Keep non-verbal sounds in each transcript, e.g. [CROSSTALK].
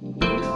Thank you.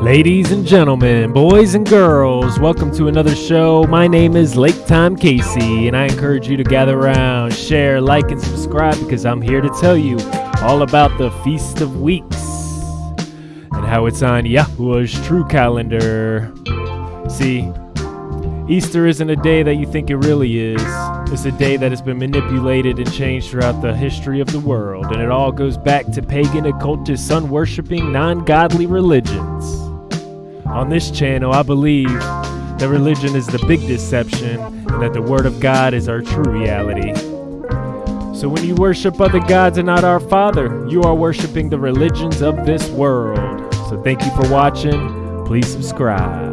Ladies and gentlemen, boys and girls, welcome to another show. My name is Lake Time Casey, and I encourage you to gather around, share, like, and subscribe because I'm here to tell you all about the Feast of Weeks and how it's on Yahuwah's true calendar. See, Easter isn't a day that you think it really is. It's a day that has been manipulated and changed throughout the history of the world, and it all goes back to pagan, occultist, sun worshipping, non godly religions. On this channel, I believe that religion is the big deception and that the Word of God is our true reality. So when you worship other gods and not our Father, you are worshiping the religions of this world. So thank you for watching. Please subscribe.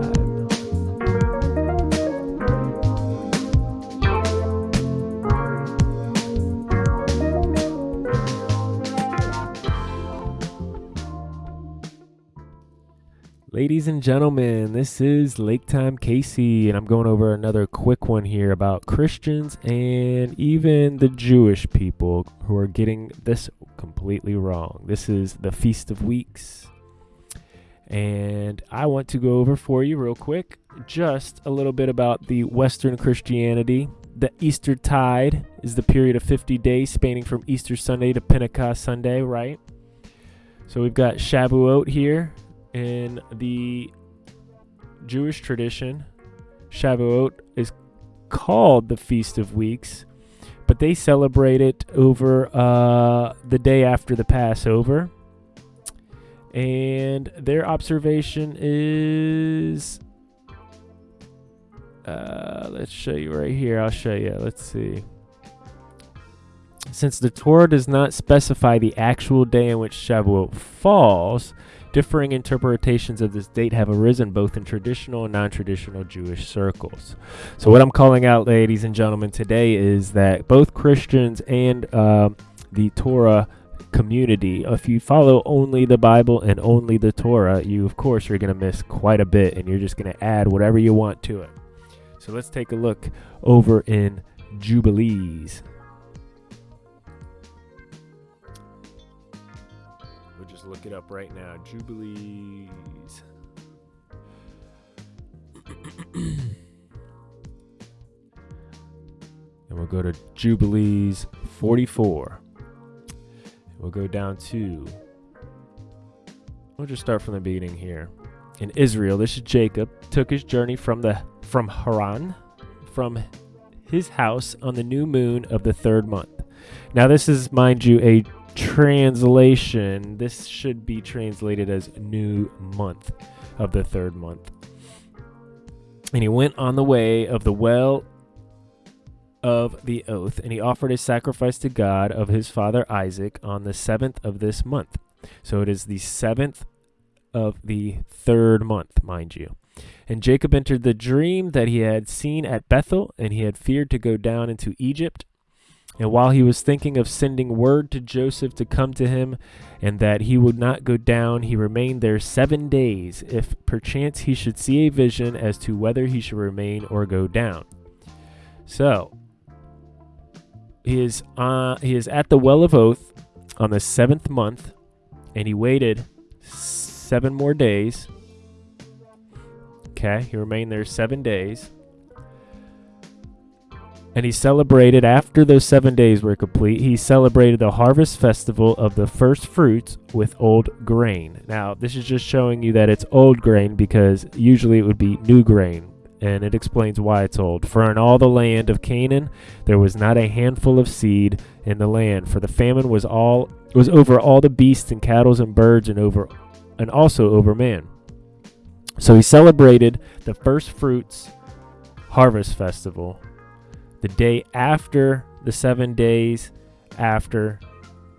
Ladies and gentlemen, this is Lake Time Casey, and I'm going over another quick one here about Christians and even the Jewish people who are getting this completely wrong. This is the Feast of Weeks, and I want to go over for you real quick just a little bit about the Western Christianity. The Easter tide is the period of 50 days spanning from Easter Sunday to Pentecost Sunday, right? So we've got Shavuot here, in the Jewish tradition, Shavuot is called the Feast of Weeks, but they celebrate it over uh, the day after the Passover. And their observation is. Uh, let's show you right here. I'll show you. Let's see. Since the Torah does not specify the actual day in which Shavuot falls, Differing interpretations of this date have arisen both in traditional and non traditional Jewish circles. So, what I'm calling out, ladies and gentlemen, today is that both Christians and uh, the Torah community, if you follow only the Bible and only the Torah, you, of course, are going to miss quite a bit and you're just going to add whatever you want to it. So, let's take a look over in Jubilees. Look it up right now. Jubilees. and we'll go to Jubilees 44. We'll go down to. We'll just start from the beginning here. In Israel, this is Jacob took his journey from the from Haran, from his house on the new moon of the third month. Now, this is, mind you, a translation, this should be translated as new month of the third month. And he went on the way of the well of the oath, and he offered a sacrifice to God of his father Isaac on the seventh of this month. So it is the seventh of the third month, mind you. And Jacob entered the dream that he had seen at Bethel, and he had feared to go down into Egypt. And while he was thinking of sending word to Joseph to come to him, and that he would not go down, he remained there seven days, if perchance he should see a vision as to whether he should remain or go down. So he is uh, he is at the well of oath on the seventh month, and he waited seven more days. Okay, he remained there seven days. And he celebrated, after those seven days were complete, he celebrated the harvest festival of the first fruits with old grain. Now, this is just showing you that it's old grain because usually it would be new grain. And it explains why it's old. For in all the land of Canaan there was not a handful of seed in the land, for the famine was all was over all the beasts and cattle and birds and over and also over man. So he celebrated the first fruits harvest festival the day after the seven days after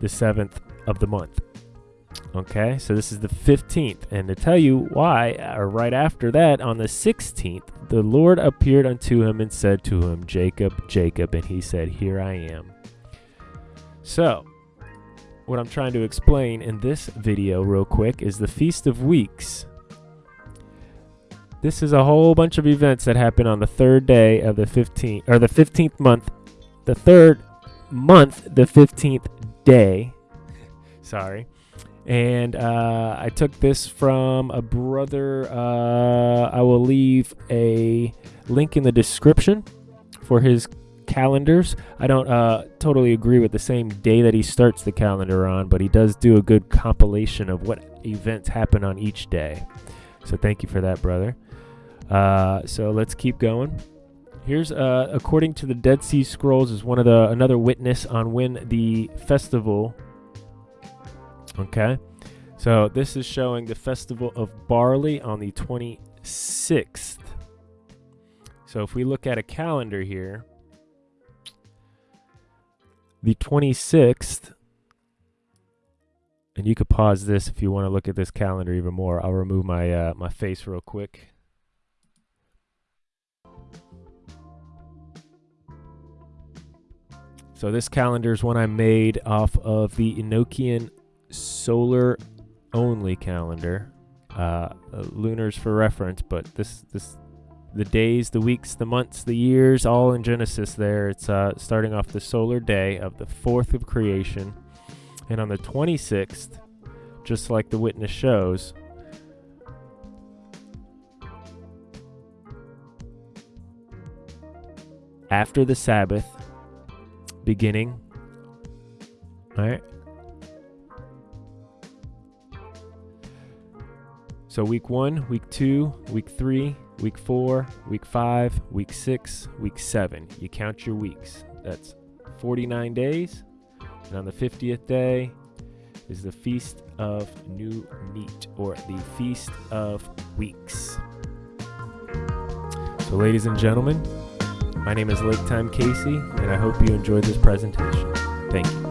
the seventh of the month. Okay, so this is the 15th. And to tell you why, or right after that, on the 16th, the Lord appeared unto him and said to him, Jacob, Jacob. And he said, Here I am. So, what I'm trying to explain in this video, real quick, is the Feast of Weeks. This is a whole bunch of events that happen on the third day of the 15th, or the 15th month, the third month, the 15th day. [LAUGHS] Sorry. And uh, I took this from a brother. Uh, I will leave a link in the description for his calendars. I don't uh, totally agree with the same day that he starts the calendar on, but he does do a good compilation of what events happen on each day. So thank you for that, brother. Uh, so let's keep going. Here's uh, according to the Dead Sea Scrolls is one of the another witness on when the festival. Okay, so this is showing the festival of barley on the 26th. So if we look at a calendar here, the 26th, and you could pause this if you want to look at this calendar even more. I'll remove my uh, my face real quick. So this calendar is one I made off of the Enochian solar only calendar. Uh, uh, lunars for reference, but this this the days, the weeks, the months, the years, all in Genesis. There, it's uh, starting off the solar day of the fourth of creation, and on the twenty sixth, just like the witness shows. After the Sabbath, beginning. All right. So week one, week two, week three, week four, week five, week six, week seven. You count your weeks. That's 49 days. And on the 50th day is the Feast of New Meat or the Feast of Weeks. So, ladies and gentlemen, my name is Lake Time Casey, and I hope you enjoyed this presentation. Thank you.